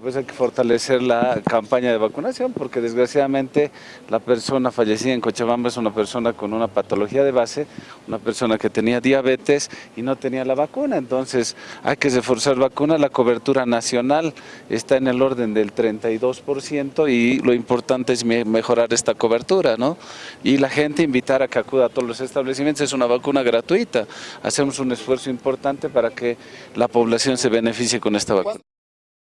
Pues hay que fortalecer la campaña de vacunación porque desgraciadamente la persona fallecida en Cochabamba es una persona con una patología de base, una persona que tenía diabetes y no tenía la vacuna, entonces hay que reforzar vacuna, la cobertura nacional está en el orden del 32% y lo importante es mejorar esta cobertura, ¿no? Y la gente invitar a que acuda a todos los establecimientos, es una vacuna gratuita, hacemos un esfuerzo importante para que la población se beneficie con esta vacuna.